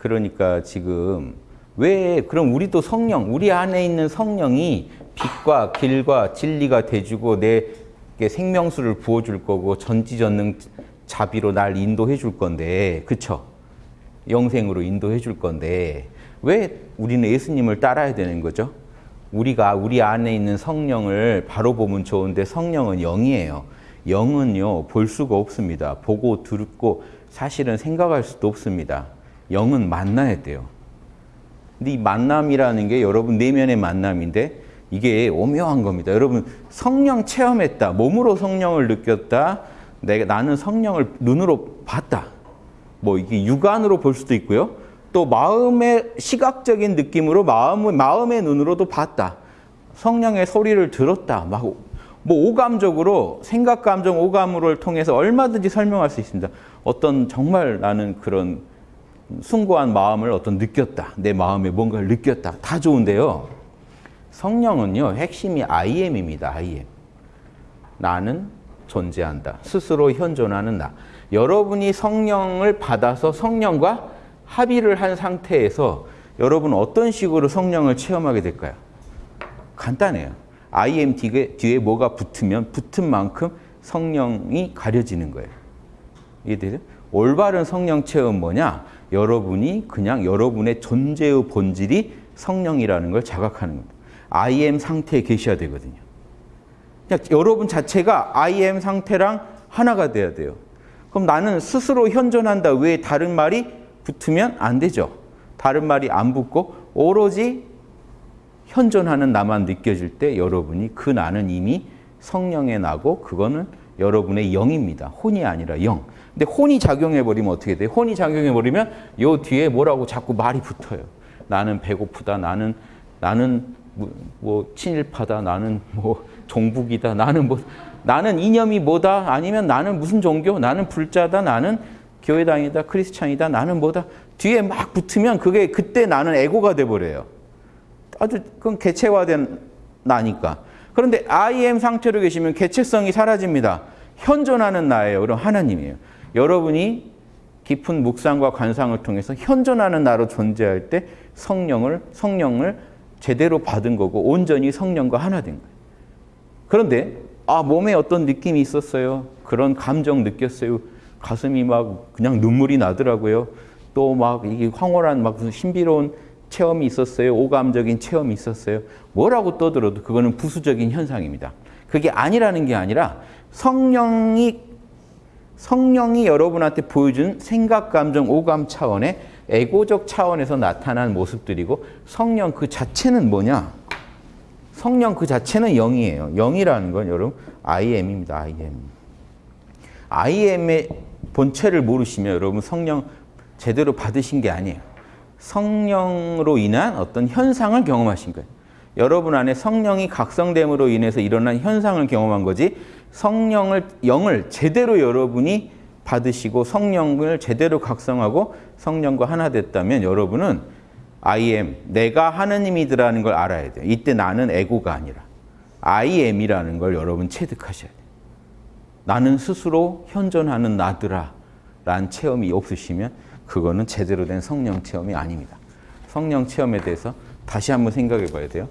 그러니까 지금 왜 그럼 우리 도 성령, 우리 안에 있는 성령이 빛과 길과 진리가 돼주고 내게 생명수를 부어줄 거고 전지전능 자비로 날 인도해 줄 건데 그쵸? 영생으로 인도해 줄 건데 왜 우리는 예수님을 따라야 되는 거죠? 우리가 우리 안에 있는 성령을 바로 보면 좋은데 성령은 영이에요. 영은요 볼 수가 없습니다. 보고 듣고 사실은 생각할 수도 없습니다. 영은 만나야 돼요. 근데 이 만남이라는 게 여러분 내면의 만남인데 이게 오묘한 겁니다. 여러분 성령 체험했다. 몸으로 성령을 느꼈다. 내가 나는 성령을 눈으로 봤다. 뭐 이게 육안으로 볼 수도 있고요. 또 마음의 시각적인 느낌으로 마음 마음의 눈으로도 봤다. 성령의 소리를 들었다. 막 뭐 오감적으로 생각, 감정, 오감을 통해서 얼마든지 설명할 수 있습니다. 어떤 정말 나는 그런 숭고한 마음을 어떤 느꼈다. 내 마음에 뭔가를 느꼈다. 다 좋은데요. 성령은요. 핵심이 I am입니다. I am. 나는 존재한다. 스스로 현존하는 나. 여러분이 성령을 받아서 성령과 합의를 한 상태에서 여러분 어떤 식으로 성령을 체험하게 될까요? 간단해요. I am 뒤에, 뒤에 뭐가 붙으면 붙은 만큼 성령이 가려지는 거예요. 이해되죠? 올바른 성령 체험 뭐냐? 여러분이 그냥 여러분의 존재의 본질이 성령이라는 걸 자각하는 겁니다. I am 상태에 계셔야 되거든요. 그냥 여러분 자체가 I am 상태랑 하나가 돼야 돼요. 그럼 나는 스스로 현존한다. 왜 다른 말이 붙으면 안 되죠. 다른 말이 안 붙고 오로지 현존하는 나만 느껴질 때 여러분이 그 나는 이미 성령의 나고 그거는 여러분의 영입니다. 혼이 아니라 영. 근데 혼이 작용해버리면 어떻게 돼요? 혼이 작용해버리면 요 뒤에 뭐라고 자꾸 말이 붙어요. 나는 배고프다. 나는 나는 뭐, 뭐 친일파다. 나는 뭐 종북이다. 나는 뭐 나는 이념이 뭐다. 아니면 나는 무슨 종교. 나는 불자다. 나는 교회당이다. 크리스찬이다. 나는 뭐다. 뒤에 막 붙으면 그게 그때 나는 에고가 돼버려요. 아주 그건 개체화된 나니까. 그런데 I am 상태로 계시면 개체성이 사라집니다. 현존하는 나예요. 그럼 하나님이에요. 여러분이 깊은 묵상과 관상을 통해서 현존하는 나로 존재할 때 성령을 성령을 제대로 받은 거고 온전히 성령과 하나 된 거예요. 그런데 아 몸에 어떤 느낌이 있었어요. 그런 감정 느꼈어요. 가슴이 막 그냥 눈물이 나더라고요. 또 막 이게 황홀한 막 신비로운 체험이 있었어요. 오감적인 체험이 있었어요. 뭐라고 떠들어도 그거는 부수적인 현상입니다. 그게 아니라는 게 아니라 성령이 성령이 여러분한테 보여준 생각, 감정, 오감 차원의 에고적 차원에서 나타난 모습들이고 성령 그 자체는 뭐냐? 성령 그 자체는 영이에요. 영이라는 건 여러분 I am입니다. I am. I am의 본체를 모르시면 여러분 성령 제대로 받으신 게 아니에요. 성령으로 인한 어떤 현상을 경험하신 거예요. 여러분 안에 성령이 각성됨으로 인해서 일어난 현상을 경험한 거지 성령을 영을 제대로 여러분이 받으시고 성령을 제대로 각성하고 성령과 하나 됐다면 여러분은 I am, 내가 하느님이더라는 걸 알아야 돼요. 이때 나는 에고가 아니라 I am이라는 걸 여러분 체득하셔야 돼요. 나는 스스로 현존하는 나더라 라는 체험이 없으시면 그거는 제대로 된 성령 체험이 아닙니다. 성령 체험에 대해서 다시 한번 생각해 봐야 돼요.